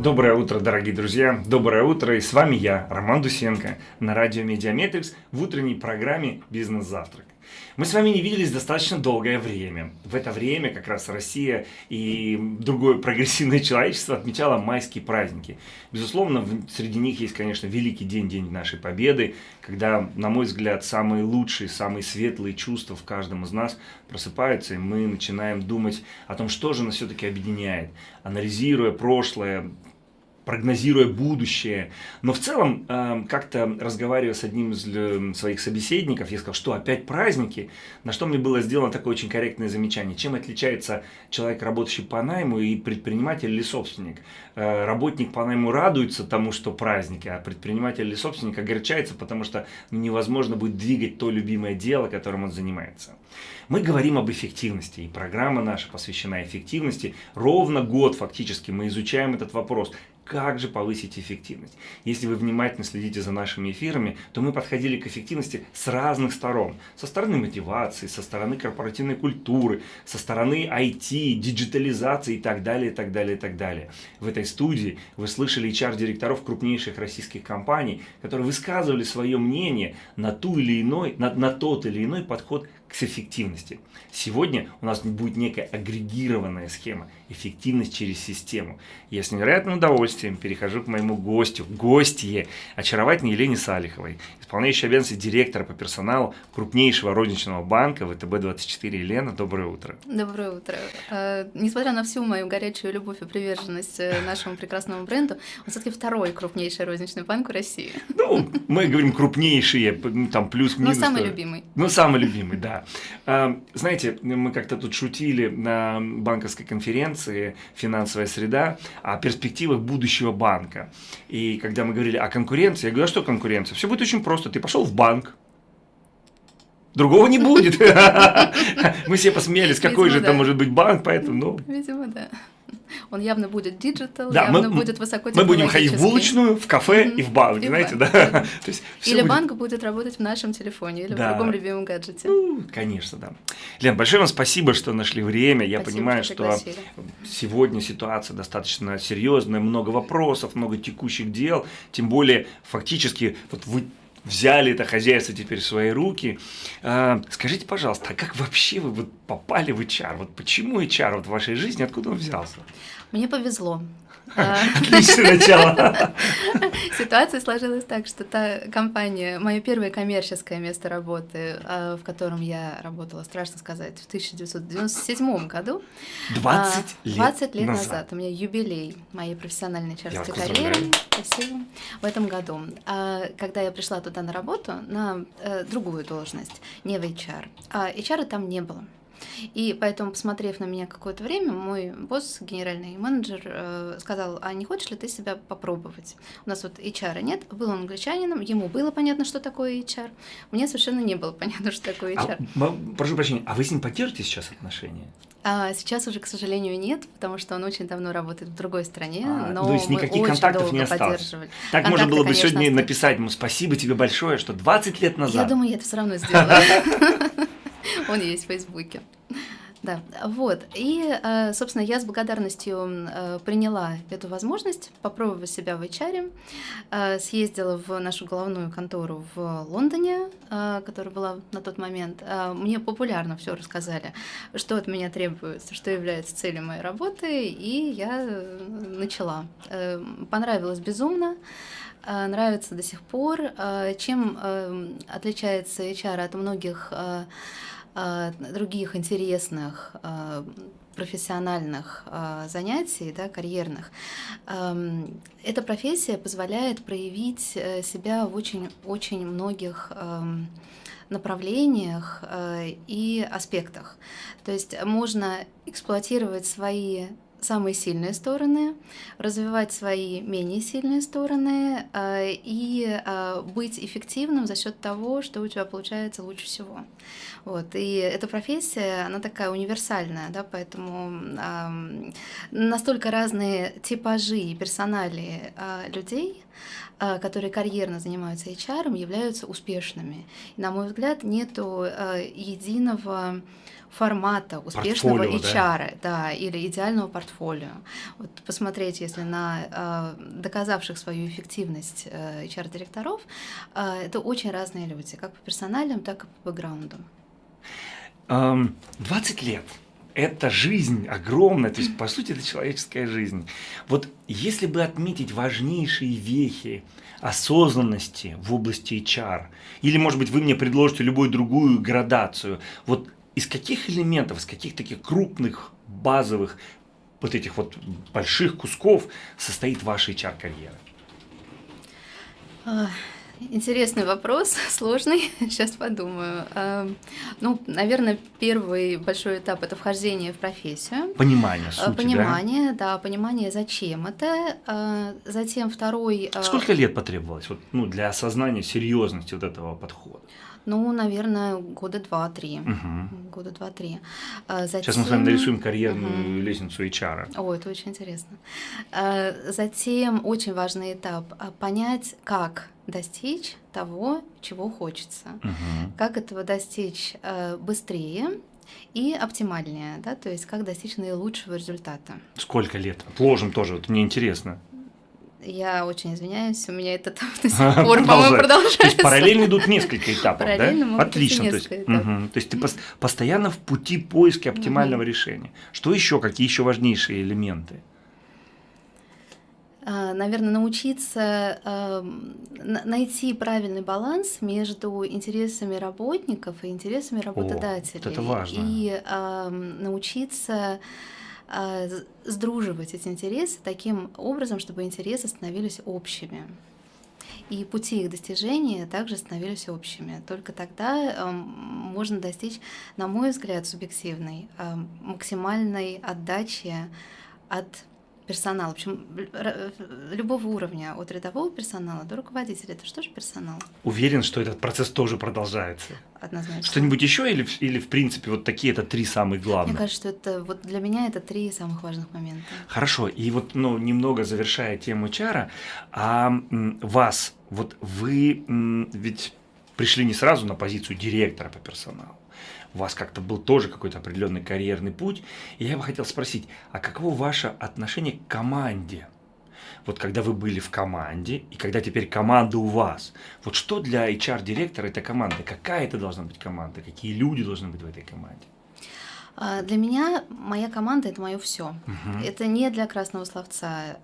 Доброе утро, дорогие друзья! Доброе утро! И с вами я, Роман Дусенко, на радио Медиаметрикс в утренней программе «Бизнес-завтрак». Мы с вами не виделись достаточно долгое время. В это время как раз Россия и другое прогрессивное человечество отмечало майские праздники. Безусловно, среди них есть, конечно, великий день, день нашей победы, когда, на мой взгляд, самые лучшие, самые светлые чувства в каждом из нас просыпаются, и мы начинаем думать о том, что же нас все-таки объединяет, анализируя прошлое, прогнозируя будущее. Но в целом, эм, как-то разговаривая с одним из э, своих собеседников, я сказал, что опять праздники, на что мне было сделано такое очень корректное замечание. Чем отличается человек, работающий по найму, и предприниматель или собственник? Э, работник по найму радуется тому, что праздники, а предприниматель или собственник огорчается, потому что невозможно будет двигать то любимое дело, которым он занимается. Мы говорим об эффективности, и программа наша посвящена эффективности. Ровно год фактически мы изучаем этот вопрос как же повысить эффективность. Если вы внимательно следите за нашими эфирами, то мы подходили к эффективности с разных сторон. Со стороны мотивации, со стороны корпоративной культуры, со стороны IT, диджитализации и так далее, и так далее, и так далее. В этой студии вы слышали HR-директоров крупнейших российских компаний, которые высказывали свое мнение на, ту или иной, на, на тот или иной подход к эффективности. Сегодня у нас будет некая агрегированная схема эффективность через систему. Я с невероятным удовольствием перехожу к моему гостю, гостье, очаровательной Елене Салиховой, исполняющей обязанности директора по персоналу крупнейшего розничного банка ВТБ-24. Елена, доброе утро. Доброе утро. Э, несмотря на всю мою горячую любовь и приверженность э, нашему прекрасному бренду, он все-таки второй крупнейший розничный банк в России. Ну, мы говорим крупнейшие, там плюс-минус. Ну, самый любимый. Ну, самый любимый, да. Э, знаете, мы как-то тут шутили на банковской конференции, финансовая среда, о перспективах будущего банка. И когда мы говорили о конкуренции, я говорю, а что конкуренция? Все будет очень просто. Ты пошел в банк, Другого не будет. Мы все посмеялись, какой же это может быть банк, поэтому, ну... Видимо, да. Он явно будет digital, да, явно мы, будет высоко Мы будем ходить в булочную, в кафе mm -hmm. и в банк, и знаете, банк. да. То есть или будет... банк будет работать в нашем телефоне, или да. в другом любимом гаджете. Ну, конечно, да. Лен, большое вам спасибо, что нашли время. Я спасибо, понимаю, что, что сегодня ситуация достаточно серьезная, много вопросов, много текущих дел. Тем более, фактически, вот вы взяли это хозяйство теперь в свои руки. А, скажите, пожалуйста, а как вообще вы вот попали в HR? Вот почему HR вот в вашей жизни, откуда он взялся? Мне повезло. Отличное начало. Ситуация сложилась так, что та компания, мое первое коммерческое место работы, а, в котором я работала, страшно сказать, в 1997 году. 20 а, лет 20 лет назад. назад. У меня юбилей моей профессиональной чарской карьеры. Спасибо. В этом году. Когда я пришла туда на работу, на э, другую должность, не в HR. А HR там не было. И поэтому, посмотрев на меня какое-то время, мой босс, генеральный менеджер, э, сказал, а не хочешь ли ты себя попробовать? У нас вот HR нет, был он англичанином, ему было понятно, что такое HR, мне совершенно не было понятно, что такое HR. А, прошу прощения, а вы с ним поддержите сейчас отношения? А сейчас уже, к сожалению, нет, потому что он очень давно работает в другой стране, а, но то есть никаких контактов не осталось. Так Контакты, можно было бы сегодня остались. написать ему спасибо тебе большое, что 20 лет назад. Я думаю, я это все равно сделаю. Он есть в Фейсбуке. Да, вот. И, э, собственно, я с благодарностью э, приняла эту возможность попробовать себя в HR. Э, съездила в нашу головную контору в Лондоне, которая была на тот момент. Мне популярно все рассказали, что от меня требуется, что является целью моей работы, и я начала. Понравилось безумно нравится до сих пор. Чем отличается HR от многих других интересных а, профессиональных э, занятий, да, карьерных, э, эта профессия позволяет проявить э, себя в очень-очень многих э, направлениях э, и аспектах. То есть можно эксплуатировать свои самые сильные стороны, развивать свои менее сильные стороны э, и э, быть эффективным за счет того, что у тебя получается лучше всего. Вот. И эта профессия, она такая универсальная, да, поэтому настолько разные типажи и персонали э, людей, которые карьерно занимаются HR, являются успешными. И, на мой взгляд, нету э, единого формата успешного портфолио, HR, да? да, или идеального портфолио. Вот посмотреть, если на э, доказавших свою эффективность э, HR-директоров, э, это очень разные люди, как по персональным, так и по бэкграунду. 20 лет это жизнь огромная, то есть, по сути, это человеческая жизнь. Вот если бы отметить важнейшие вехи осознанности в области HR, или, может быть, вы мне предложите любую другую градацию, вот из каких элементов, из каких таких крупных, базовых, вот этих вот больших кусков состоит ваша HR-карьера? А, интересный вопрос, сложный. Сейчас подумаю. А, ну, наверное, первый большой этап это вхождение в профессию. Понимание а, сути, Понимание, да? да, понимание, зачем это. Затем второй. Сколько лет потребовалось вот, ну, для осознания серьезности вот этого подхода? Ну, наверное, года два-три. Угу. Года два-три. Затем... А, Сейчас мы с вами нарисуем карьерную угу. лестницу HR. О, это очень интересно. А, затем очень важный этап а, понять, как достичь того, чего хочется. Угу. Как этого достичь быстрее и оптимальнее, да, то есть как достичь наилучшего результата. Сколько лет? Отложим тоже, вот мне интересно. Я очень извиняюсь, у меня этот этап до сих пор, по-моему, продолжается. То есть параллельно идут несколько этапов, да? Отлично. То есть, угу. то есть ты пос постоянно в пути поиска оптимального угу. решения. Что еще? Какие еще важнейшие элементы? А, Наверное, научиться э, найти правильный баланс между интересами работников и интересами работодателей. О, вот это важно. И э, научиться сдруживать эти интересы таким образом, чтобы интересы становились общими. И пути их достижения также становились общими. Только тогда э, можно достичь, на мой взгляд, субъективной, э, максимальной отдачи от персонала, в общем, любого уровня, от рядового персонала до руководителя. Это что же персонал? Уверен, что этот процесс тоже продолжается. Однозначно. Что-нибудь еще или, или в принципе вот такие это три самых главных? Мне кажется, что это вот для меня это три самых важных момента. Хорошо, и вот ну, немного завершая тему чара, а вас, вот вы ведь пришли не сразу на позицию директора по персоналу у вас как-то был тоже какой-то определенный карьерный путь. И я бы хотел спросить, а каково ваше отношение к команде? Вот когда вы были в команде, и когда теперь команда у вас, вот что для HR-директора эта команда? Какая это должна быть команда? Какие люди должны быть в этой команде? А, для меня моя команда это мое все. Угу. Это не для красного словца.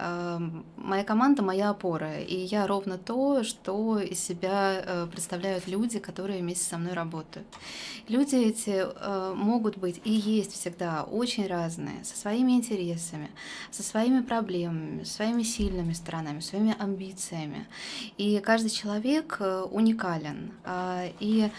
Моя команда моя опора. И я ровно то, что из себя э, представляют люди, которые вместе со мной работают. Люди эти э, могут быть и есть всегда очень разные, со своими интересами, со своими проблемами, своими сильными сторонами, своими амбициями. И каждый человек э, уникален. А, и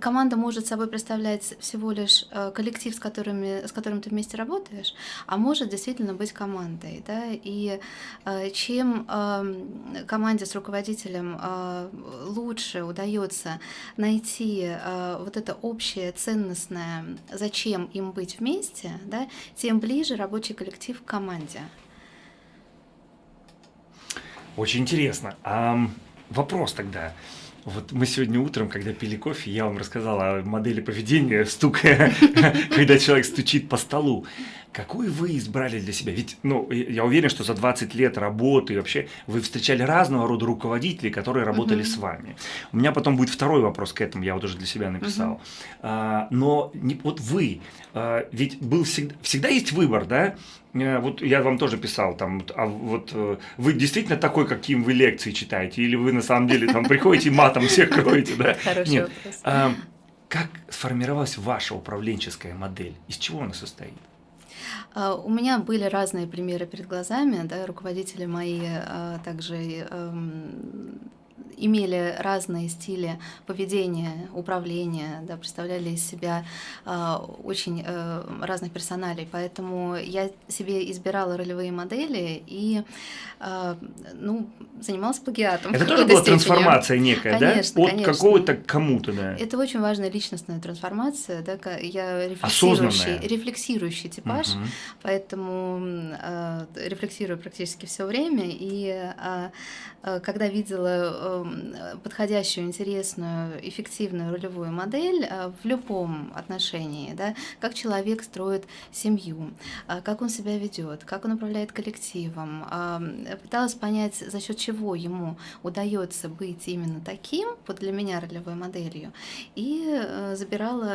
команда может собой представлять всего лишь э, коллектив, с, которыми, с которым ты вместе работаешь, а может действительно быть командой. Да? И э, чем эм, команде с руководителем э, лучше удается найти вот это общее ценностное, зачем им быть вместе, да, тем ближе рабочий коллектив к команде. Очень интересно. А вопрос тогда. Вот мы сегодня утром, когда пили кофе, я вам рассказал о модели поведения стука, когда человек стучит по столу. Какую вы избрали для себя? Ведь, ну, я уверен, что за 20 лет работы вообще вы встречали разного рода руководителей, которые работали -huh. с вами. У меня потом будет второй вопрос к этому, я вот уже для себя написал. -huh. а, но не, вот вы, а, ведь был всегда, всегда есть выбор, да? А, вот я вам тоже писал, там, а вот э, вы действительно такой, каким вы лекции читаете, или вы на самом деле там приходите и матом всех кроете, да? Хороший Нет. А, как сформировалась ваша управленческая модель? Из чего она состоит? А, у меня были разные примеры перед глазами, да, руководители мои а, также эм, имели разные стили поведения, управления, да, представляли из себя э, очень э, разных персоналей. Поэтому я себе избирала ролевые модели и э, ну, занималась плагиатом. Это тоже была степени. трансформация некая, конечно, да? От какого-то к кому-то, да? Это очень важная личностная трансформация, да, я рефлексирующий, рефлексирующий типаж, угу. поэтому э, рефлексирую практически все время, и э, э, когда видела подходящую, интересную, эффективную ролевую модель э, в любом отношении, да, как человек строит семью, э, как он себя ведет, как он управляет коллективом, э, пыталась понять, за счет чего ему удается быть именно таким, вот для меня ролевой моделью, и э, забирала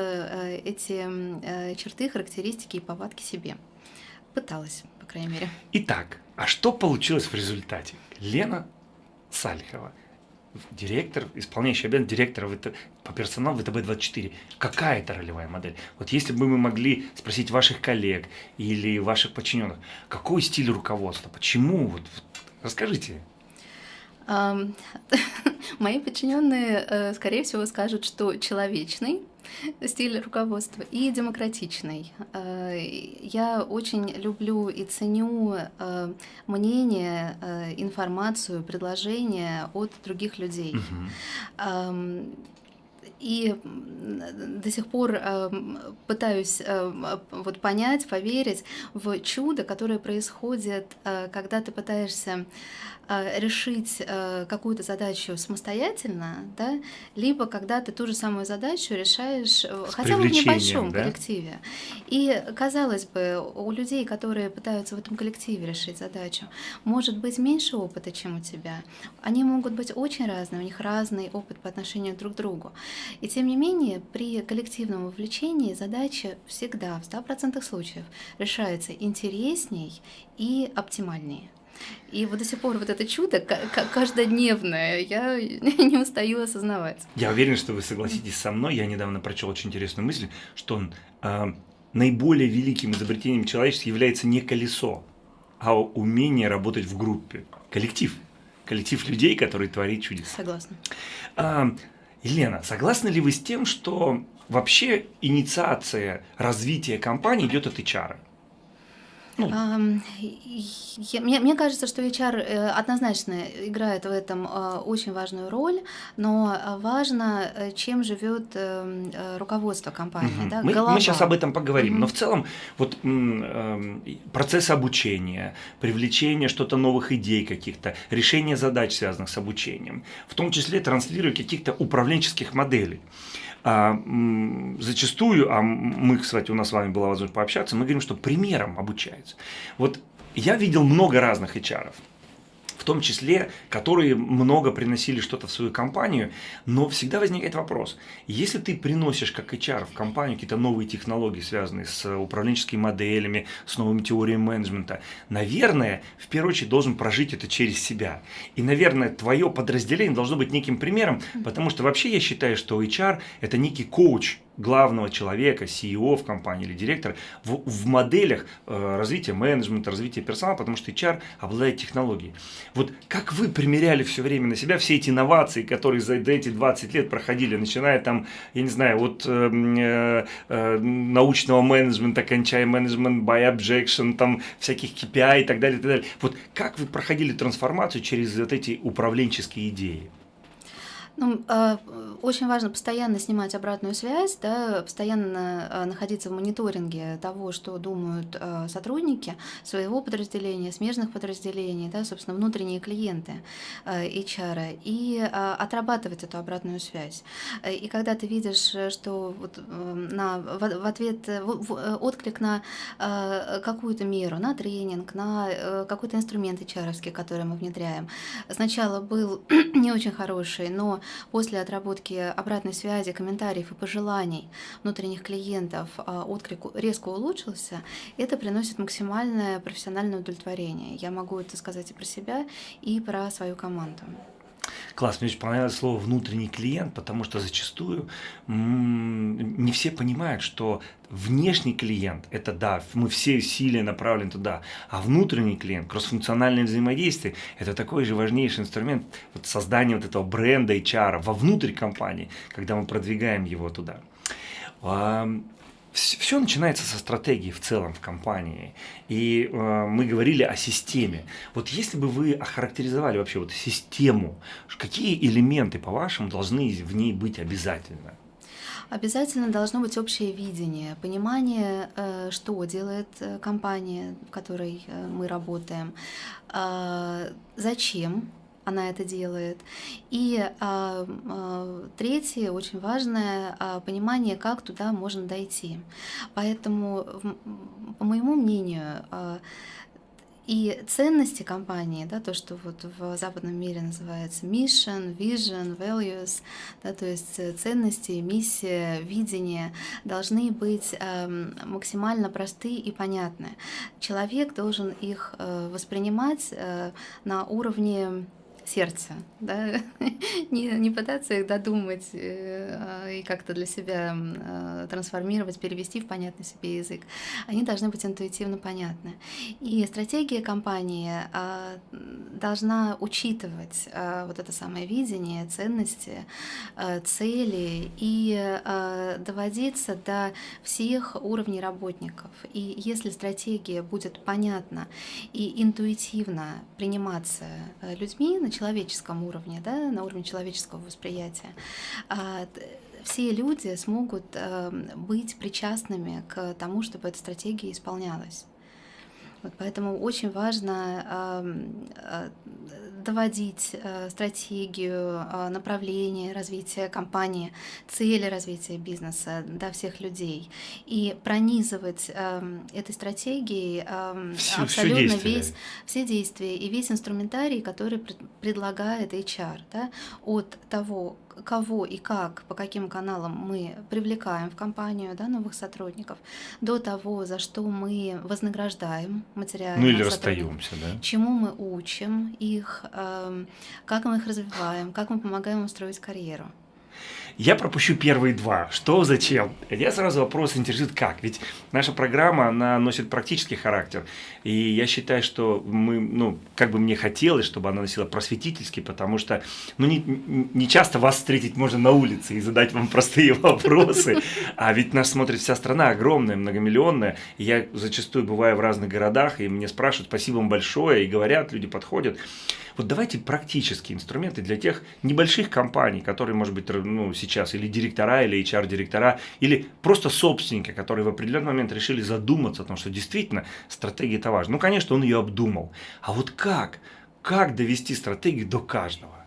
эти черты, характеристики и повадки себе. Пыталась, по крайней мере. Итак, а что получилось в результате? Лена Сальхова, директор, исполняющий обязанности директора по персоналу ВТБ-24. Какая это ролевая модель? Вот если бы мы могли спросить ваших коллег или ваших подчиненных, какой стиль руководства, почему? Вот расскажите. Мои подчиненные, э, скорее всего, скажут, что человечный стиль руководства и демократичный. Э, я очень люблю и ценю э, мнение, информацию, предложения от других людей. Угу. И до сих пор пытаюсь вот понять, поверить в чудо, которое происходит, когда ты пытаешься Э, решить э, какую-то задачу самостоятельно, да, либо когда ты ту же самую задачу решаешь э, С хотя бы в небольшом да? коллективе. И казалось бы, у людей, которые пытаются в этом коллективе решить задачу, может быть меньше опыта, чем у тебя. Они могут быть очень разные, у них разный опыт по отношению друг к другу. И тем не менее, при коллективном вовлечении задача всегда, в 100% случаев, решается интересней и оптимальнее. И вот до сих пор вот это чудо каждодневное, я не устаю осознавать. Я уверен, что вы согласитесь со мной. Я недавно прочел очень интересную мысль, что он, э, наиболее великим изобретением человечества является не колесо, а умение работать в группе. Коллектив. Коллектив людей, который творит чудеса. Согласна. А, Елена, согласны ли вы с тем, что вообще инициация развития компании идет от HR? Ну. Мне, мне кажется, что HR э, однозначно играет в этом э, очень важную роль, но важно, э, чем живет эм, руководство компании. Угу. Да, мы, мы сейчас об этом поговорим, угу. но в целом вот эм, процесс обучения, привлечение что-то новых идей каких-то, решение задач, связанных с обучением, в том числе транслируя каких-то управленческих моделей а, зачастую, а мы, кстати, у нас с вами была возможность пообщаться, мы говорим, что примером обучаются. Вот я видел много разных HR. -ов в том числе, которые много приносили что-то в свою компанию, но всегда возникает вопрос, если ты приносишь как HR в компанию какие-то новые технологии, связанные с управленческими моделями, с новыми теориями менеджмента, наверное, в первую очередь должен прожить это через себя. И, наверное, твое подразделение должно быть неким примером, потому что вообще я считаю, что HR – это некий коуч главного человека, CEO в компании или директора в, в моделях э, развития менеджмента, развития персонала, потому что HR обладает технологией. Вот как вы примеряли все время на себя все эти инновации, которые за эти 20 лет проходили, начиная там, я не знаю, от э, э, э научного менеджмента, кончая менеджмент by objection, там всяких KPI и так далее, и так далее. Вот как вы проходили трансформацию через вот эти управленческие идеи? Ну, э, очень важно постоянно снимать обратную связь, да, постоянно э, находиться в мониторинге того, что думают э, сотрудники своего подразделения, смежных подразделений, да, собственно, внутренние клиенты HR, и отрабатывать эту обратную связь. И когда ты видишь, что вот на, в ответ, в, в, отклик на какую-то меру, на тренинг, на какой-то инструмент HR, который мы внедряем, сначала был не очень хороший, но после отработки обратной связи, комментариев и пожеланий внутренних клиентов а, отклик резко улучшился, это приносит максимальное профессиональное удовлетворение. Я могу это сказать и про себя, и про свою команду. Класс, мне очень понравилось слово «внутренний клиент», потому что зачастую не все понимают, что внешний клиент – это да, мы все усилия направлены туда, а внутренний клиент, кроссфункциональное взаимодействие – это такой же важнейший инструмент вот создания вот этого бренда HR вовнутрь компании, когда мы продвигаем его туда все начинается со стратегии в целом в компании. И э, мы говорили о системе. Вот если бы вы охарактеризовали вообще вот систему, какие элементы, по-вашему, должны в ней быть обязательно? Обязательно должно быть общее видение, понимание, э, что делает э, компания, в которой э, мы работаем, зачем она это делает. И а, а, третье, очень важное, а, понимание, как туда можно дойти. Поэтому, по моему мнению, а, и ценности компании, да, то, что вот в западном мире называется mission, vision, values, да, то есть ценности, миссия, видение должны быть э, максимально просты и понятны. Человек должен их э, воспринимать э, на уровне сердца, да? не, не пытаться их додумать э, а, и как-то для себя э, трансформировать, перевести в понятный себе язык. Они должны быть интуитивно понятны. И стратегия компании э, должна учитывать э, вот это самое видение, ценности, э, цели и э, доводиться до всех уровней работников. И если стратегия будет понятна и интуитивно приниматься э, человеческом уровне, да, на уровне человеческого восприятия, а, все люди смогут эм, быть причастными к тому, чтобы эта стратегия исполнялась. Вот поэтому очень важно э, доводить э, стратегию, э, направление развития компании, цели развития бизнеса до всех людей. И пронизывать этой стратегией все, абсолютно все весь все действия и весь инструментарий, который предлагает HR, да, от того, кого и как, по каким каналам мы привлекаем в компанию да, новых сотрудников, до того, за что мы вознаграждаем материально. Ну или расстаемся, да? Чему мы учим их, эм, как мы их развиваем, как мы помогаем им строить карьеру. Я пропущу первые два. Что, зачем? Я сразу вопрос интересует как. Ведь наша программа, она носит практический характер. И я считаю, что мы, ну, как бы мне хотелось, чтобы она носила просветительский, потому что, ну, не, не часто вас встретить можно на улице и задать вам простые вопросы. А ведь нас смотрит вся страна огромная, многомиллионная. И я зачастую бываю в разных городах, и мне спрашивают, спасибо вам большое, и говорят, люди подходят. Вот давайте практические инструменты для тех небольших компаний, которые, может быть, ну, сейчас или директора, или HR-директора, или просто собственники, которые в определенный момент решили задуматься о том, что действительно стратегия это важно. Ну, конечно, он ее обдумал. А вот как? Как довести стратегию до каждого?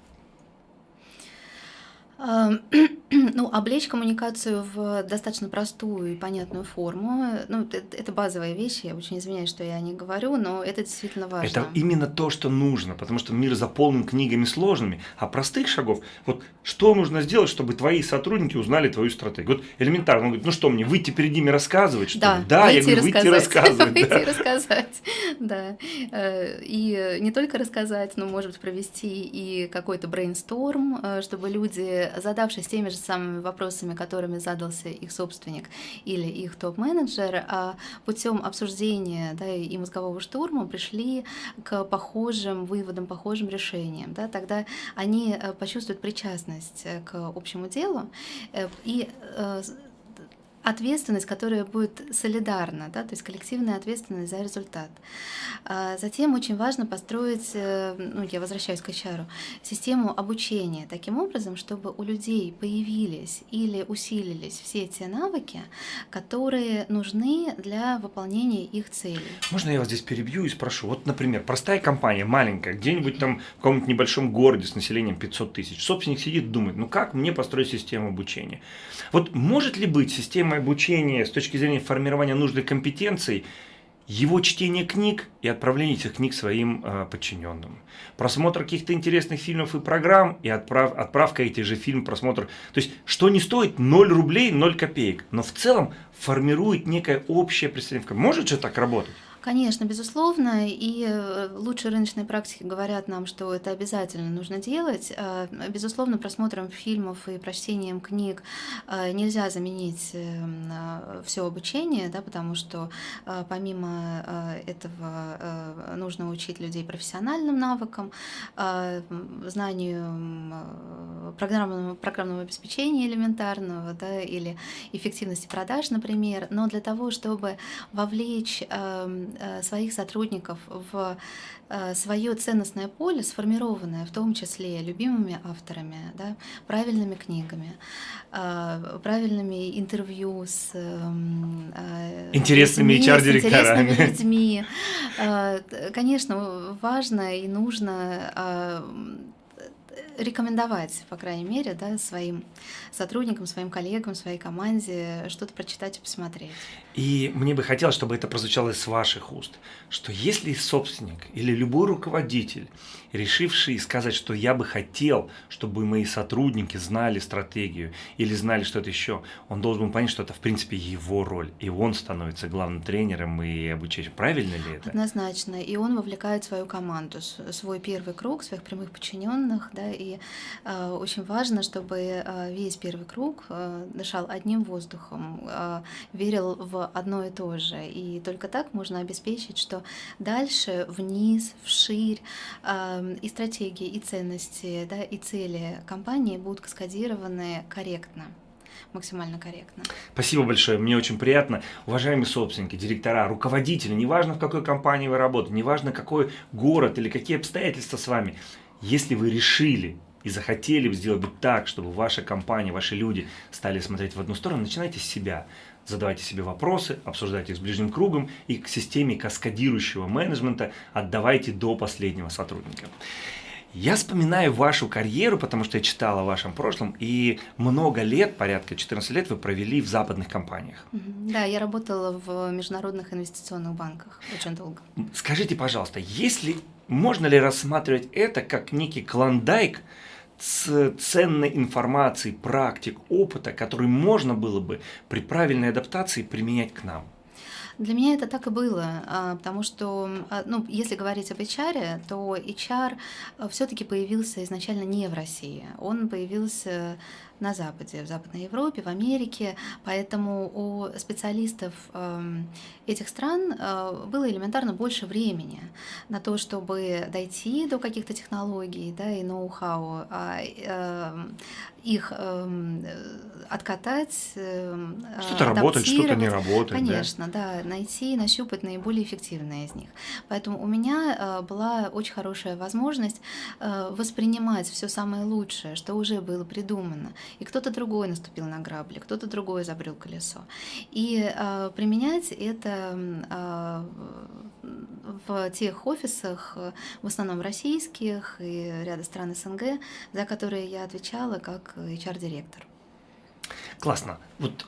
Ну, облечь коммуникацию в достаточно простую и понятную форму. Ну, это базовая вещь, я очень извиняюсь, что я не говорю, но это действительно важно. Это именно то, что нужно, потому что мир заполнен книгами сложными, а простых шагов, вот что нужно сделать, чтобы твои сотрудники узнали твою стратегию? Вот элементарно, он говорит, ну что мне, выйти перед ними рассказывать, что да, ли? Да, я говорю, выйти рассказывать. Выйти рассказать, да. Э, и не только рассказать, но, может быть, провести и какой-то брейнсторм, э, чтобы люди задавшись теми же самыми вопросами, которыми задался их собственник или их топ-менеджер, а путем обсуждения да, и мозгового штурма пришли к похожим выводам, похожим решениям. Да, тогда они э, почувствуют причастность э, к общему делу э, и ответственность, которая будет солидарна, да, то есть коллективная ответственность за результат. А затем очень важно построить, э, ну, я возвращаюсь к HR, систему обучения таким образом, чтобы у людей появились или усилились все те навыки, которые нужны для выполнения их целей. Можно я вас здесь перебью и спрошу? Вот, например, простая компания, маленькая, где-нибудь там в каком-нибудь небольшом городе с населением 500 тысяч, собственник сидит думает, ну как мне построить систему обучения? Вот может ли быть система системой обучения с точки зрения формирования нужных компетенций, его чтение книг и отправление этих книг своим э, подчиненным. Просмотр каких-то интересных фильмов и программ и отправ, отправка этих же фильмов, просмотр. То есть, что не стоит 0 рублей, 0 копеек, но в целом формирует некое общее представление. Может же так работать? Конечно, безусловно, и э, лучшие рыночные практики говорят нам, что это обязательно нужно делать. Э, безусловно, просмотром фильмов и прочтением книг э, нельзя заменить все обучение, да, потому что помимо этого нужно учить людей профессиональным навыкам, знанию программного, программного обеспечения элементарного да, или эффективности продаж, например. Но для того, чтобы вовлечь Э, своих сотрудников в э, свое ценностное поле, сформированное в том числе любимыми авторами, да, правильными книгами, э, правильными интервью с интересными HR-директорами. Людьми. Конечно, важно и нужно рекомендовать, по крайней мере, да, своим сотрудникам, своим коллегам, своей команде что-то прочитать и посмотреть. И мне бы хотелось, чтобы это прозвучало из ваших уст, что если собственник или любой руководитель, решивший сказать, что я бы хотел, чтобы мои сотрудники знали стратегию или знали что-то еще, он должен понять, что это в принципе его роль, и он становится главным тренером и обучающим. Правильно ли это? Однозначно. И он вовлекает свою команду, свой первый круг, своих прямых подчиненных, да, и э, очень важно, чтобы э, весь первый круг э, дышал одним воздухом, э, верил в одно и то же. И только так можно обеспечить, что дальше, вниз, вширь, э, и стратегии, и ценности, да, и цели компании будут каскадированы корректно максимально корректно. Спасибо большое, мне очень приятно. Уважаемые собственники, директора, руководители, неважно в какой компании вы работаете, неважно какой город или какие обстоятельства с вами, если вы решили и захотели сделать так, чтобы ваша компания, ваши люди стали смотреть в одну сторону, начинайте с себя. Задавайте себе вопросы, обсуждайте их с ближним кругом и к системе каскадирующего менеджмента отдавайте до последнего сотрудника. Я вспоминаю вашу карьеру, потому что я читала о вашем прошлом, и много лет, порядка 14 лет, вы провели в западных компаниях. Да, я работала в международных инвестиционных банках очень долго. Скажите, пожалуйста, если можно ли рассматривать это как некий клондайк с ценной информацией, практик, опыта, который можно было бы при правильной адаптации применять к нам? Для меня это так и было, а, потому что, а, ну, если говорить об HR, то HR а, все-таки появился изначально не в России. Он появился на Западе, в Западной Европе, в Америке, поэтому у специалистов эм, этих стран э, было элементарно больше времени на то, чтобы дойти до каких-то технологий да, и ноу-хау, а эм, их эм, откатать, что-то работает, что-то не работает. Конечно, да? да, найти, нащупать наиболее эффективные из них. Поэтому у меня э, была очень хорошая возможность э, воспринимать все самое лучшее, что уже было придумано, и кто-то другой наступил на грабли, кто-то другой изобрел колесо. И э, применять это э, в тех офисах, в основном российских и ряда стран СНГ, за которые я отвечала как HR-директор. Классно. Вот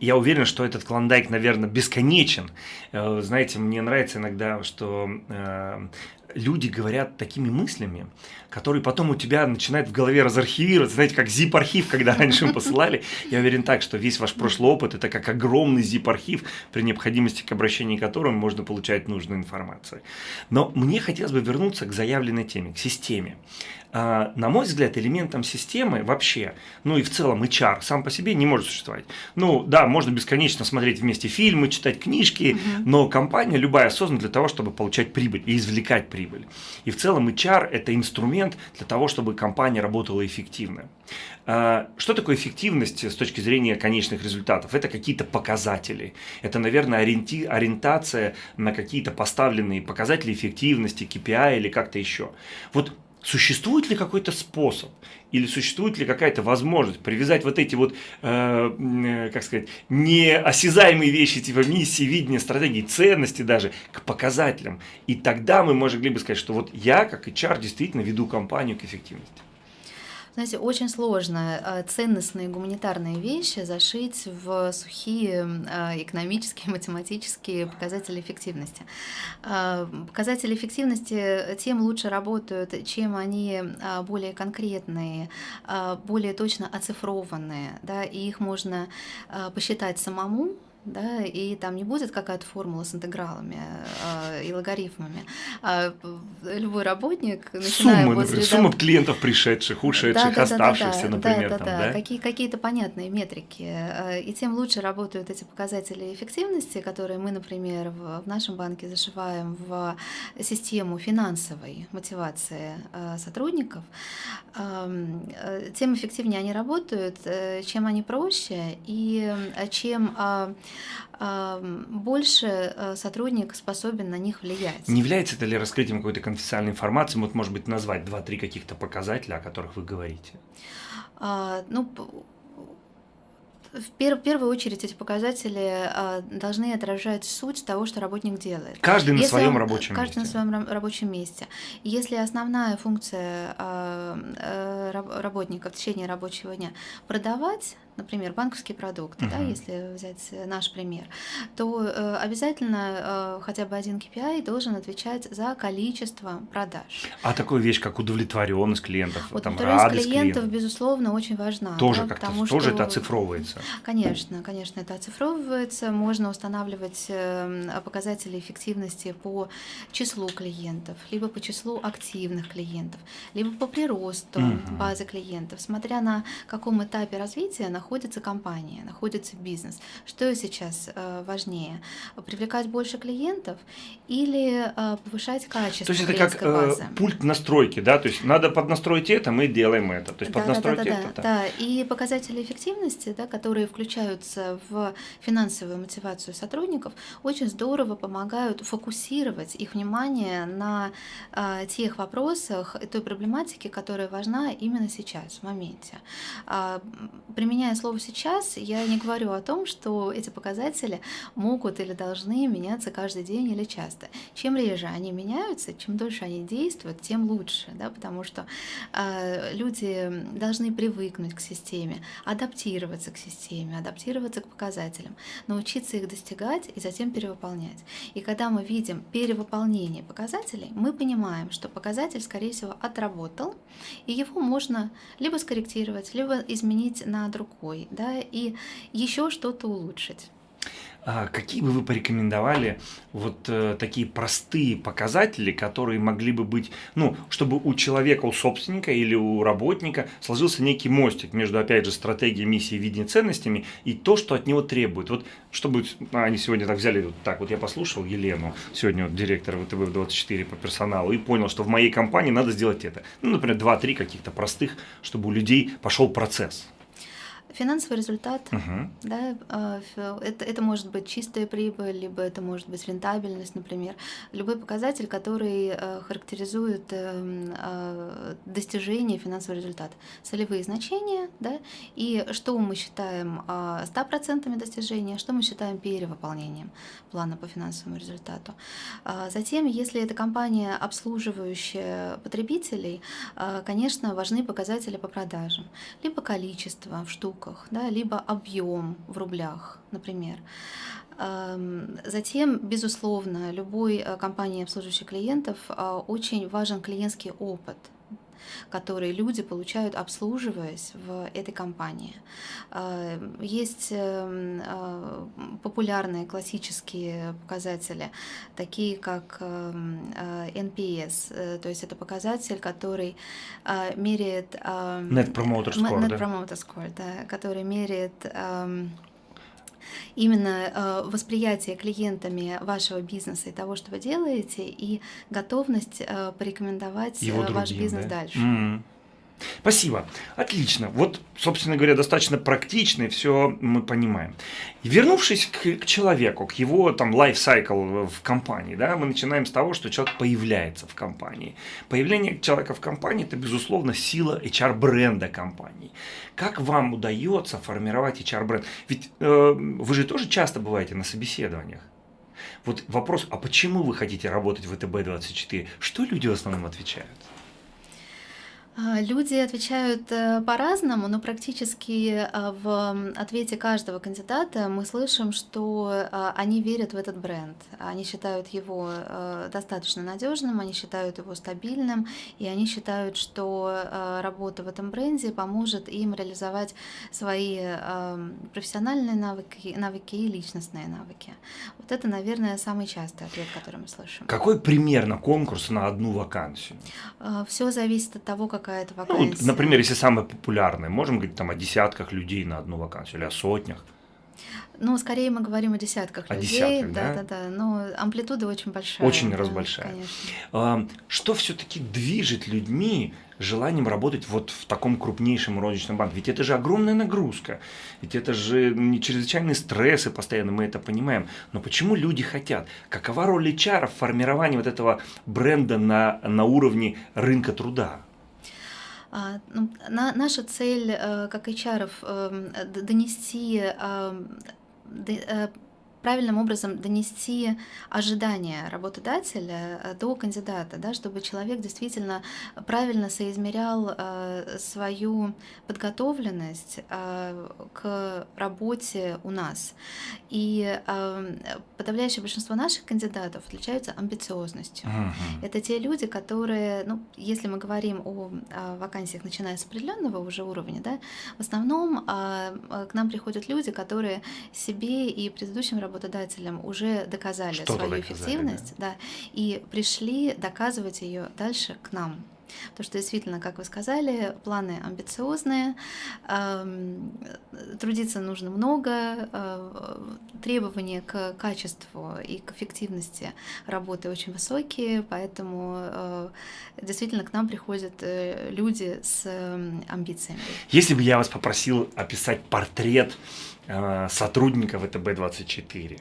я уверен, что этот клондайк, наверное, бесконечен. Э, знаете, мне нравится иногда, что э, люди говорят такими мыслями, которые потом у тебя начинают в голове разархивироваться, знаете, как zip-архив, когда раньше мы посылали. Я уверен так, что весь ваш прошлый опыт – это как огромный zip-архив, при необходимости к обращению к которому можно получать нужную информацию. Но мне хотелось бы вернуться к заявленной теме, к системе. А, на мой взгляд, элементом системы вообще, ну и в целом HR сам по себе не может существовать. Ну да, можно бесконечно смотреть вместе фильмы, читать книжки, угу. но компания любая создана для того, чтобы получать прибыль и извлекать прибыль. И в целом HR – это инструмент для того, чтобы компания работала эффективно. А, что такое эффективность с точки зрения конечных результатов? Это какие-то показатели. Это, наверное, ориенти... ориентация на какие-то поставленные показатели эффективности, KPI или как-то еще. Вот Существует ли какой-то способ или существует ли какая-то возможность привязать вот эти вот, э, э, как сказать, неосязаемые вещи, типа миссии, видения, стратегии, ценности даже, к показателям? И тогда мы могли бы сказать, что вот я, как HR, действительно веду компанию к эффективности. Знаете, очень сложно а, ценностные гуманитарные вещи зашить в сухие а, экономические, математические показатели эффективности. А, показатели эффективности тем лучше работают, чем они более конкретные, более точно оцифрованные, да, и их можно посчитать самому, да, и там не будет какая-то формула с интегралами э, и логарифмами. А любой работник, начиная сумма, возле... Например, сумма клиентов пришедших, ушедших, да, да, оставшихся, да, да, например, да, там, да, да? Какие, какие-то понятные метрики. Э, и тем лучше работают эти показатели эффективности, которые мы, например, в, в нашем банке зашиваем в систему финансовой мотивации э, сотрудников, э, тем эффективнее они работают, чем они проще и чем а, больше э, сотрудник способен на них влиять. Не является это ли раскрытием какой-то конфиденциальной информации? Вот, может быть, назвать два-три каких-то показателя, о которых вы говорите? А, ну, в, пер в первую очередь эти показатели а, должны отражать суть того, что работник делает. Каждый на Если своем он, рабочем каждый месте. на своем рабочем месте. Если основная функция а, а, работника в течение рабочего дня продавать, например, банковские продукты, uh-huh. да, если взять наш пример, то э, обязательно э, хотя бы один KPI должен отвечать за количество продаж. А такую вещь, как удовлетворенность клиентов, вот там, радость клиентов, клиентов, безусловно, очень важна. Тоже да, как-то, тоже что... это оцифровывается. Конечно, конечно, это оцифровывается. Можно устанавливать э, показатели эффективности по числу клиентов, либо по числу активных клиентов, либо по приросту uh-huh. базы клиентов, смотря на каком этапе развития находится находится компания, находится бизнес. Что сейчас э, важнее? Привлекать больше клиентов или э, повышать качество То есть это как э, пульт настройки, да? То есть надо поднастроить это, мы делаем это. То есть да, поднастроить да, да, это. Да, да, и показатели эффективности, да, которые включаются в финансовую мотивацию сотрудников, очень здорово помогают фокусировать их внимание на э, тех вопросах той проблематике, которая важна именно сейчас, в моменте. Э, применяя слово «сейчас», я не говорю о том, что эти показатели могут или должны меняться каждый день или часто. Чем реже они меняются, чем дольше они действуют, тем лучше, да, потому что э, люди должны привыкнуть к системе, адаптироваться к системе, адаптироваться к показателям, научиться их достигать и затем перевыполнять. И когда мы видим перевыполнение показателей, мы понимаем, что показатель, скорее всего, отработал, и его можно либо скорректировать, либо изменить на другой другой, да, и еще что-то улучшить. А какие бы вы порекомендовали вот э, такие простые показатели, которые могли бы быть, ну, чтобы у человека, у собственника или у работника сложился некий мостик между, опять же, стратегией, миссией, видением, ценностями и то, что от него требует. Вот чтобы а, они сегодня так взяли, вот так вот я послушал Елену, сегодня вот, директор ВТВ-24 по персоналу, и понял, что в моей компании надо сделать это. Ну, например, 2-3 каких-то простых, чтобы у людей пошел процесс. Финансовый результат, uh-huh. да, а, это, это может быть чистая прибыль, либо это может быть рентабельность, например. Любой показатель, который э, характеризует эм, а, достижение финансового результата. Целевые значения, да, и что мы считаем а, стопроцентными достижения, что мы считаем перевыполнением плана по финансовому результату. Затем, если это компания, обслуживающая потребителей, конечно, важны показатели по продажам, либо количество в штуках, штуках, да, либо объем в рублях, например. Затем, безусловно, любой э, компании, обслуживающей клиентов, э, очень важен клиентский опыт – которые люди получают, обслуживаясь в этой компании. А, есть эм, а, популярные классические показатели, такие как эм, NPS, э, то есть это показатель, который меряет... Net Promoter Score, Net Promoter Score, да, который меряет именно э, восприятие клиентами вашего бизнеса и того, что вы делаете, и готовность э, порекомендовать Его э, ваш другим, бизнес да? дальше. Mm-hmm. Спасибо. Отлично. Вот, собственно говоря, достаточно практично, и все мы понимаем. вернувшись к, к человеку, к его там лайфсайкл в компании, да, мы начинаем с того, что человек появляется в компании. Появление человека в компании – это, безусловно, сила HR-бренда компании. Как вам удается формировать HR-бренд? Ведь э, вы же тоже часто бываете на собеседованиях. Вот вопрос, а почему вы хотите работать в ВТБ-24? Что люди в основном отвечают? А, люди отвечают э, по-разному, но практически э, в ответе каждого кандидата мы слышим, что э, они верят в этот бренд. Они считают его достаточно надежным, они считают его стабильным, и они считают, что работа в этом бренде поможет им реализовать свои профессиональные навыки, навыки и личностные навыки. Вот это, наверное, самый частый ответ, который мы слышим. Какой примерно конкурс на одну вакансию? Все зависит от того, как какая-то вакансия. Ну, например, если самые популярные, можем говорить там о десятках людей на одну вакансию или о сотнях? Ну, скорее мы говорим о десятках о людей. Десятках, да, да, да, да. Но амплитуда очень большая. Очень да, раз большая. Конечно. Что все-таки движет людьми желанием работать вот в таком крупнейшем розничном банке? Ведь это же огромная нагрузка, ведь это же не чрезвычайные стрессы постоянно, мы это понимаем. Но почему люди хотят? Какова роль HR в формировании вот этого бренда на, на уровне рынка труда? А, ну, на, наша цель э, как HR эм, донести эм, э, правильным образом донести ожидания работодателя э, до кандидата, да, чтобы человек действительно правильно соизмерял э, свою подготовленность э, к работе у нас. И подавляющее большинство наших кандидатов отличаются амбициозностью. Uh-huh. Это те люди, которые, ну, если мы говорим о, вакансиях, начиная с определенного уже уровня, да, в основном к нам приходят люди, которые себе и предыдущим работодателям работодателям уже доказали свою доказали, эффективность, да. да, и пришли доказывать ее дальше к нам. Потому что действительно, как вы сказали, планы амбициозные, трудиться нужно много, э, требования к качеству и к эффективности работы очень высокие, поэтому э, действительно к нам приходят э, люди с амбициями. Если бы я вас попросил описать портрет сотрудника ВТБ-24,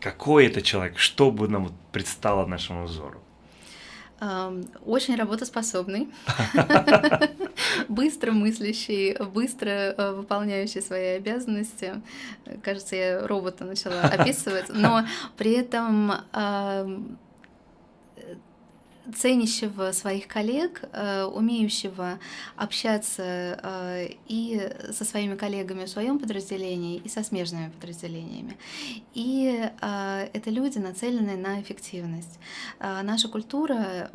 какой это человек, что бы нам предстало нашему взору? Очень работоспособный, быстро мыслящий, быстро э, выполняющий свои обязанности. Кажется, я робота начала описывать, но при этом ценящего своих коллег, э, умеющего общаться э, и со своими коллегами в своем подразделении, и со смежными подразделениями. И э, это люди, нацеленные на эффективность. Наша культура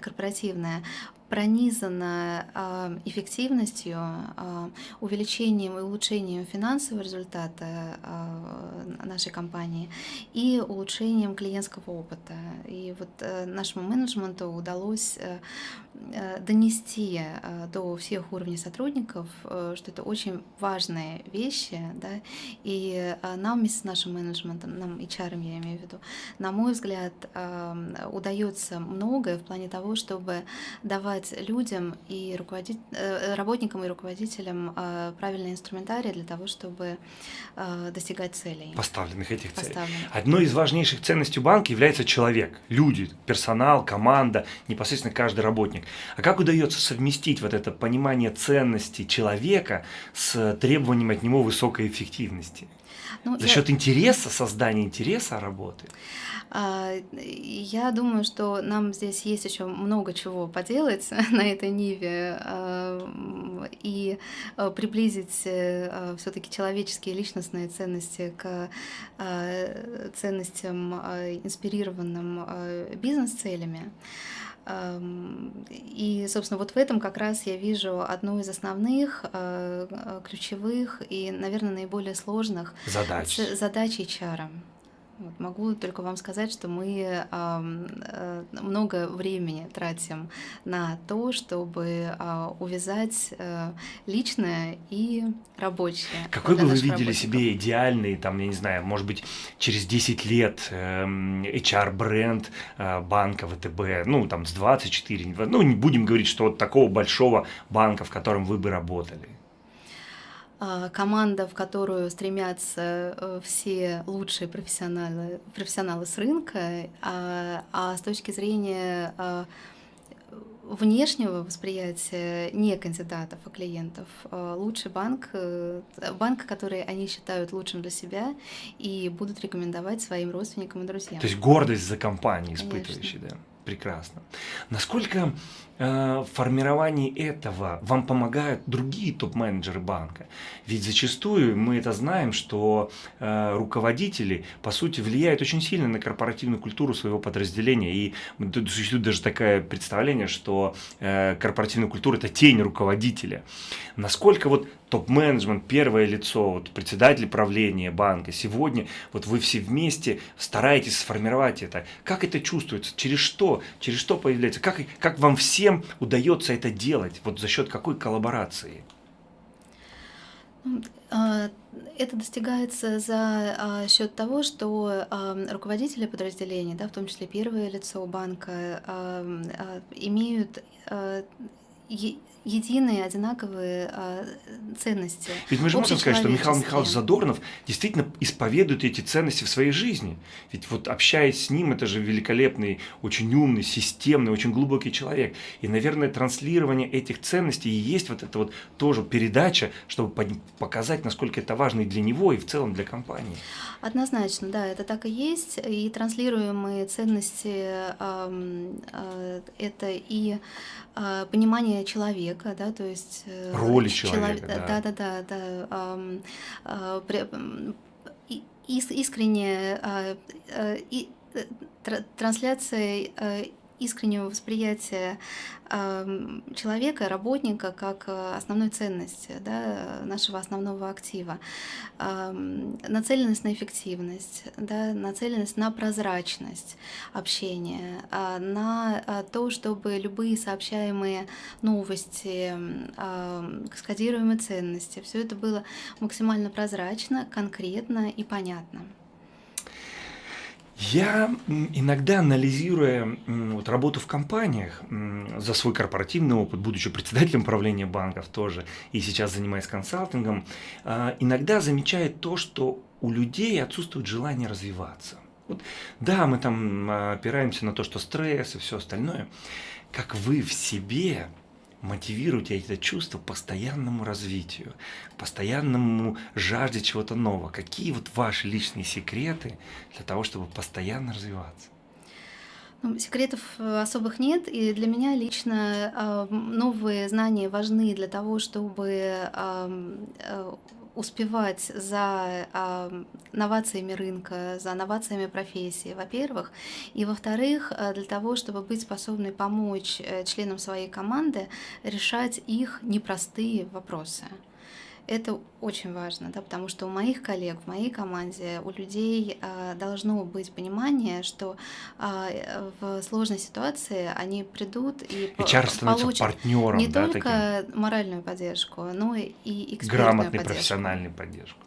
корпоративная пронизана э, эффективностью, э, увеличением и улучшением финансового результата э, нашей компании и улучшением клиентского опыта. И вот нашему менеджменту удалось донести до всех уровней сотрудников, что это очень важные вещи, да, и нам вместе с нашим менеджментом, нам HR, я имею в виду, на мой взгляд, удается многое в плане того, чтобы давать давать людям и руководить, э, работникам и руководителям э, правильный инструментарий для того, чтобы э, достигать целей. Поставленных этих целей. Поставленных. Одной из важнейших ценностей банка является человек, люди, персонал, команда, непосредственно каждый работник. А как удается совместить вот это понимание ценности человека с требованием от него высокой эффективности? Ну, За я... счет интереса, создания интереса работы? А, я думаю, что нам здесь есть еще много чего поделать на этой ниве а, и а, приблизить э, все-таки человеческие личностные ценности к ценностям, инспирированным бизнес-целями. И, собственно, вот в этом как раз я вижу одну из основных, ключевых и, наверное, наиболее сложных задач, задач HR. Вот, могу только вам сказать, что мы э, много времени тратим на то, чтобы э, увязать э, личное и рабочее. Какой бы вы видели себе идеальный, там, я не знаю, может быть, через 10 лет HR-бренд э, банка ВТБ, ну, там, с 24, ну, не будем говорить, что вот такого большого банка, в котором вы бы работали? А, команда, в которую стремятся э, все лучшие профессионалы, профессионалы с рынка, а, а с точки зрения а, внешнего восприятия не кандидатов, а клиентов. Лучший банк, э, банк, который они считают лучшим для себя и будут рекомендовать своим родственникам и друзьям. То есть гордость за компанию испытывающий, да? Прекрасно. Насколько в формировании этого вам помогают другие топ-менеджеры банка? Ведь зачастую мы это знаем, что э, руководители, по сути, влияют очень сильно на корпоративную культуру своего подразделения. И существует даже такое представление, что э, корпоративная культура – это тень руководителя. Насколько вот топ-менеджмент, первое лицо, вот председатель правления банка, сегодня вот вы все вместе стараетесь сформировать это. Как это чувствуется? Через что? Через что появляется? Как, как вам всем удается это делать? Вот за счет какой коллаборации? А, это достигается за а, счет того, что а, руководители подразделений, да, в том числе первое лицо банка, имеют единые, одинаковые э, ценности. Ведь мы же можем сказать, что Михаил Михайлович Задорнов действительно исповедует эти ценности в своей жизни. Ведь вот общаясь с ним, это же великолепный, очень умный, системный, очень глубокий человек. И, наверное, транслирование этих ценностей и есть вот это вот тоже передача, чтобы показать, насколько это важно и для него, и в целом для компании. Однозначно, да, это так и есть. И транслируемые ценности э, э, это и э, понимание человека, человека, да, то есть э, роли человека, человек, да, да, да, да, да э, искренне а, э, и трансляция искреннего восприятия человека, работника как э, основной ценности да, нашего основного актива, нацеленность на эффективность, да, нацеленность на прозрачность общения, а, на а, то, чтобы любые сообщаемые новости, скодируемые ценности, все это было максимально прозрачно, конкретно и понятно. Я иногда, анализируя вот, работу в компаниях, за свой корпоративный опыт, будучи председателем правления банков тоже, и сейчас занимаясь консалтингом, а, иногда замечаю то, что у людей отсутствует желание развиваться. Вот, да, мы там опираемся на то, что стресс и все остальное. Как вы в себе мотивируйте это чувство постоянному развитию, постоянному жажде чего-то нового. Какие вот ваши личные секреты для того, чтобы постоянно развиваться? Ну, секретов э, особых нет, и для меня лично э, новые знания важны для того, чтобы э, успевать за э, новациями рынка, за новациями профессии, во-первых, и во-вторых, э, для того, чтобы быть способной помочь э, членам своей команды решать их непростые вопросы. Это очень важно, да, потому что у моих коллег, в моей команде, у людей э, должно быть понимание, что э, в сложной ситуации они придут и HR получат партнером, не да, только таким? моральную поддержку, но и экспертную Грамотный, поддержку. профессиональную поддержку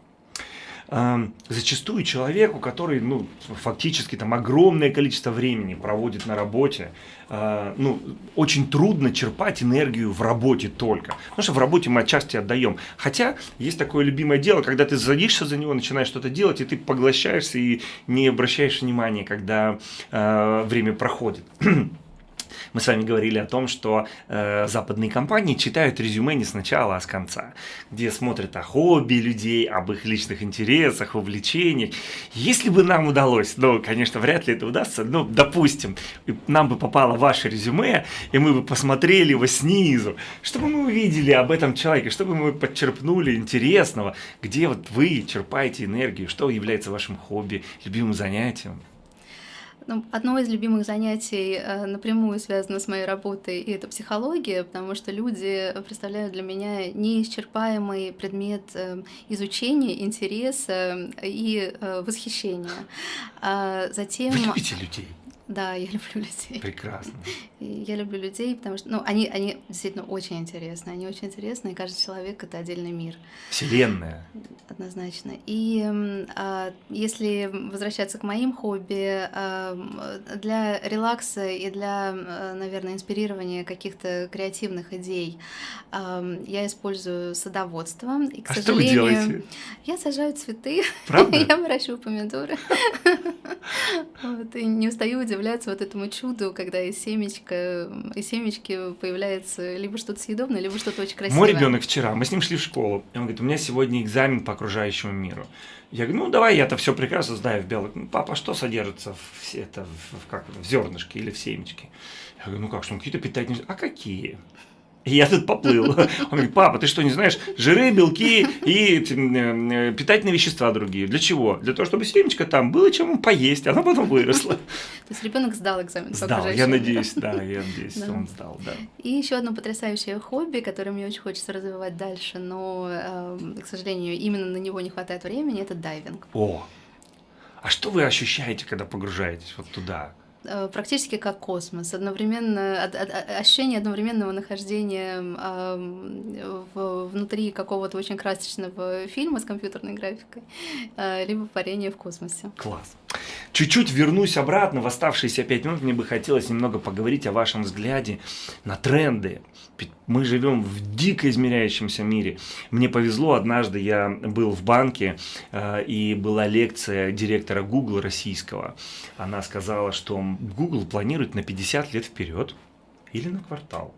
зачастую человеку, который ну, фактически там огромное количество времени проводит на работе, а, ну, очень трудно черпать энергию в работе только. Потому что в работе мы отчасти отдаем. Хотя есть такое любимое дело, когда ты садишься за него, начинаешь что-то делать, и ты поглощаешься и не обращаешь внимания, когда э, время проходит. Мы с вами говорили о том, что э, западные компании читают резюме не сначала, а с конца, где смотрят о хобби людей, об их личных интересах, увлечениях. Если бы нам удалось, ну, конечно, вряд ли это удастся, но, допустим, нам бы попало ваше резюме, и мы бы посмотрели его снизу, чтобы мы увидели об этом человеке, чтобы мы подчерпнули интересного, где вот вы черпаете энергию, что является вашим хобби, любимым занятием. Ну, одно из любимых занятий э, напрямую связано с моей работой, и это психология, потому что люди представляют для меня неисчерпаемый предмет э, изучения, интереса и э, восхищения. А затем... Вы любите людей? Да, я люблю людей. Прекрасно. Я люблю людей, потому что, ну, они, они действительно очень интересны. Они очень интересны, и каждый человек — это отдельный мир. Вселенная. Однозначно. И а, если возвращаться к моим хобби, а, для релакса и для, наверное, инспирирования каких-то креативных идей а, я использую садоводство. И, к а сожалению, что вы делаете? Я сажаю цветы. Правда? я выращиваю помидоры. вот, и не устаю удивляться вот этому чуду, когда из семечка семечко, из семечки появляется либо что-то съедобное, либо что-то очень красивое. Мой ребенок вчера, мы с ним шли в школу, и он говорит, у меня сегодня экзамен по окружающему миру. Я говорю, ну давай я-то все прекрасно знаю в белок. Ну, папа, а что содержится в, это, в, как, в зернышке или в семечке? Я говорю, ну как, что, ну какие-то питательные... А какие? И я тут поплыл. Он говорит, папа, ты что, не знаешь, жиры, белки и питательные вещества другие. Для чего? Для того, чтобы семечко там было чем поесть, она потом выросла. То есть ребенок сдал экзамен Сдал, я надеюсь, да, я надеюсь, он сдал, да. И еще одно потрясающее хобби, которое мне очень хочется развивать дальше, но, эм, к сожалению, именно на него не хватает времени, это дайвинг. О, а что вы ощущаете, когда погружаетесь вот туда? Э, практически как космос. Одновременно, ощущение одновременного нахождения внутри какого-то очень красочного фильма с компьютерной графикой, э, либо парение в космосе. Класс. Чуть-чуть вернусь обратно в оставшиеся пять минут. Мне бы хотелось немного поговорить о вашем взгляде на тренды. Мы живем в дико измеряющемся мире. Мне повезло, однажды я был в банке, э, и была лекция директора Google российского. Она сказала, что Google планирует на 50 лет вперед или на квартал.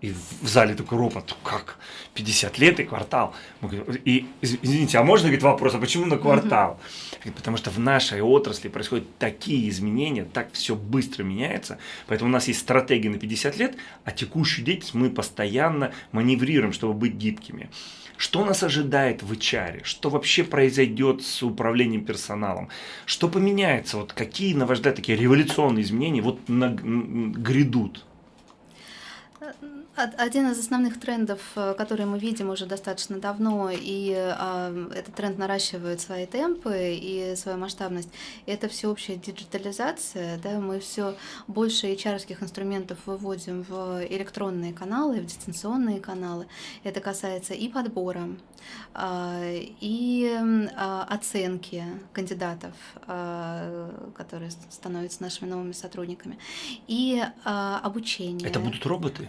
И в зале такой ропот, как 50 лет и квартал. И, извините, а можно, говорит, вопрос, а почему на квартал? Говорит, потому что в нашей отрасли происходят такие изменения, так все быстро меняется, поэтому у нас есть стратегия на 50 лет, а текущую деятельность мы постоянно маневрируем, чтобы быть гибкими. Что нас ожидает в HR? Что вообще произойдет с управлением персоналом? Что поменяется? Вот какие, на ваш взгляд, такие революционные изменения вот на, грядут? Один из основных трендов, э, которые мы видим уже достаточно давно, и э, этот тренд наращивает свои темпы и свою масштабность, это всеобщая диджитализация. Да? Мы все больше HR инструментов выводим в электронные каналы, в дистанционные каналы. Это касается и подбора, э, и э, оценки кандидатов, э, которые становятся нашими новыми сотрудниками, и э, обучения. Это будут роботы?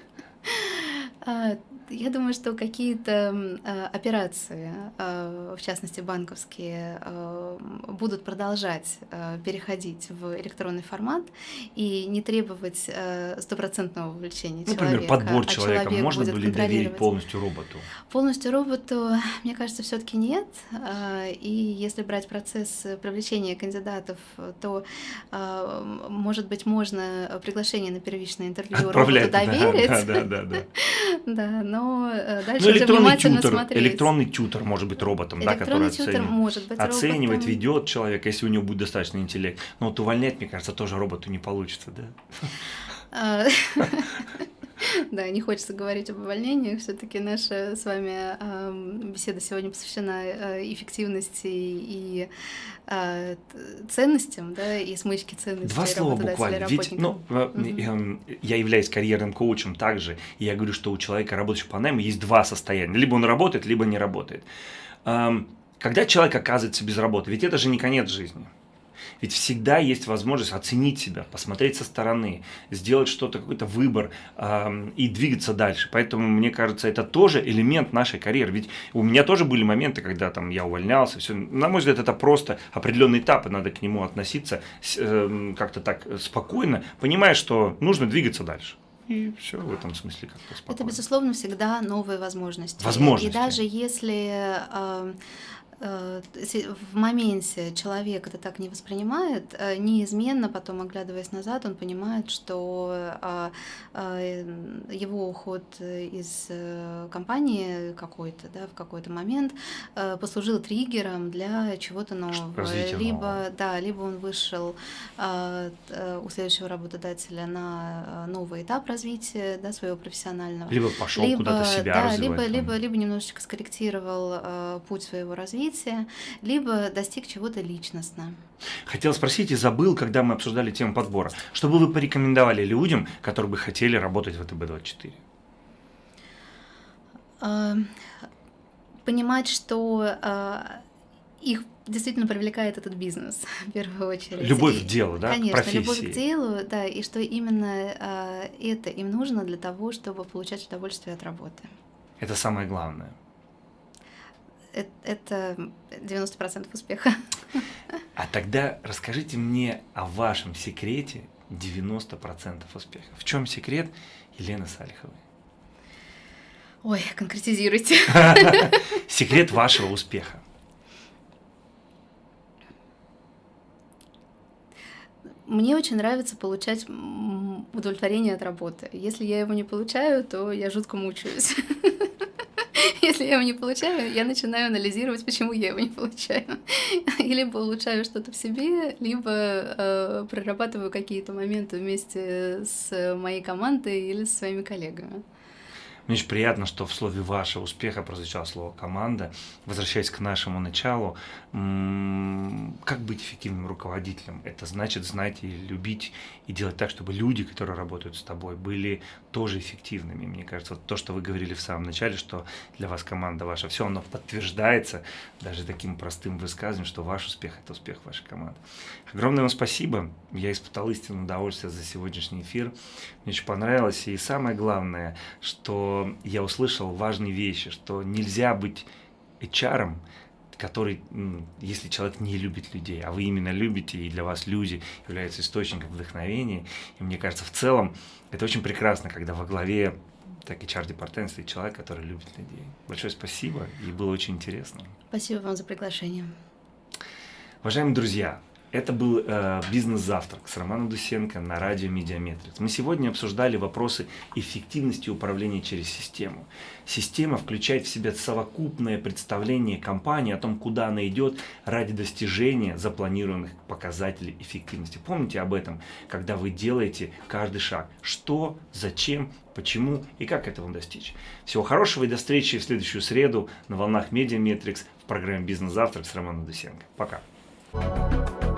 я думаю, что какие-то а, операции, а, в частности банковские, будут продолжать переходить в электронный формат и не требовать стопроцентного вовлечения человека. Например, подбор человека человек можно ли доверить полностью роботу? Полностью роботу, мне кажется, все-таки нет. И если брать процесс привлечения кандидатов, то, может быть, можно приглашение на первичное интервью роботу доверить. Да, да, да, да. Да, но э, дальше ну, электронный внимательно тютер, смотреть. Электронный тютер может быть роботом, да, который тютер может быть оценивает, роботом. ведет человека, если у него будет достаточно интеллект. Но вот увольнять, мне кажется, тоже роботу не получится, да? Да, не хочется говорить об увольнениях. Все-таки наша с вами э, беседа сегодня посвящена э, эффективности и э, ценностям, да, и смычке ценностей. Два слова буквально. Ведь, ну, mm я являюсь карьерным коучем также, и я говорю, что у человека, работающего по найму, есть два состояния. Либо он работает, либо не работает. Когда человек оказывается без работы, ведь это же не конец жизни. Ведь всегда есть возможность оценить себя, посмотреть со стороны, сделать что-то, какой-то выбор э, и двигаться дальше. Поэтому, мне кажется, это тоже элемент нашей карьеры. Ведь у меня тоже были моменты, когда там я увольнялся. Все. На мой взгляд, это просто определенный этап, и надо к нему относиться э, как-то так спокойно, понимая, что нужно двигаться дальше. И все в этом смысле как-то спокойно. Это, безусловно, всегда новые возможности. Возможности. И даже если э, Э, в моменте человек это так не воспринимает, э, неизменно потом, оглядываясь назад, он понимает, что а, его уход из э, компании какой-то, да, в какой-то момент послужил триггером для чего-то нового. Развитие либо, нового. да, либо он вышел у следующего работодателя на новый этап развития да, своего профессионального. Либо пошел куда-то себя да, развивать. Либо, либо, либо немножечко скорректировал путь своего развития развития, либо достиг чего-то личностно. Хотел спросить и забыл, когда мы обсуждали тему подбора. Что бы вы порекомендовали людям, которые бы хотели работать в ВТБ-24? А, понимать, что а, их действительно привлекает этот бизнес в первую очередь. Любовь к делу, да? Конечно, профессии. любовь к делу, да, и что именно э, это им нужно для того, чтобы получать удовольствие от работы. Это самое главное это 90% успеха. А тогда расскажите мне о вашем секрете 90% успеха. В чем секрет Елены Салиховой? Ой, конкретизируйте. Секрет вашего успеха. Мне очень нравится получать удовлетворение от работы. Если я его не получаю, то я жутко мучаюсь. Если я его не получаю, я начинаю анализировать, почему я его не получаю. И либо улучшаю что-то в себе, либо э, прорабатываю какие-то моменты вместе с моей командой или с своими коллегами. Мне очень приятно, что в слове «ваше» успеха прозвучало слово «команда». Возвращаясь к нашему началу, как быть эффективным руководителем? Это значит знать и любить, и делать так, чтобы люди, которые работают с тобой, были тоже эффективными. Мне кажется, вот то, что вы говорили в самом начале, что для вас команда ваша, все оно подтверждается даже таким простым высказыванием, что ваш успех – это успех вашей команды. Огромное вам спасибо. Я испытал истинное удовольствие за сегодняшний эфир. Мне очень понравилось. И самое главное, что я услышал важные вещи, что нельзя быть HR, который, если человек не любит людей, а вы именно любите, и для вас люди являются источником вдохновения, и мне кажется, в целом это очень прекрасно, когда во главе так HR-департамент стоит человек, который любит людей. Большое спасибо, и было очень интересно. Спасибо вам за приглашение. Уважаемые друзья, это был э, «Бизнес-завтрак» с Романом Дусенко на радио «Медиаметрикс». Мы сегодня обсуждали вопросы эффективности управления через систему. Система включает в себя совокупное представление компании о том, куда она идет ради достижения запланированных показателей эффективности. Помните об этом, когда вы делаете каждый шаг. Что, зачем, почему и как этого достичь. Всего хорошего и до встречи в следующую среду на волнах «Медиаметрикс» в программе «Бизнес-завтрак» с Романом Дусенко. Пока. thank you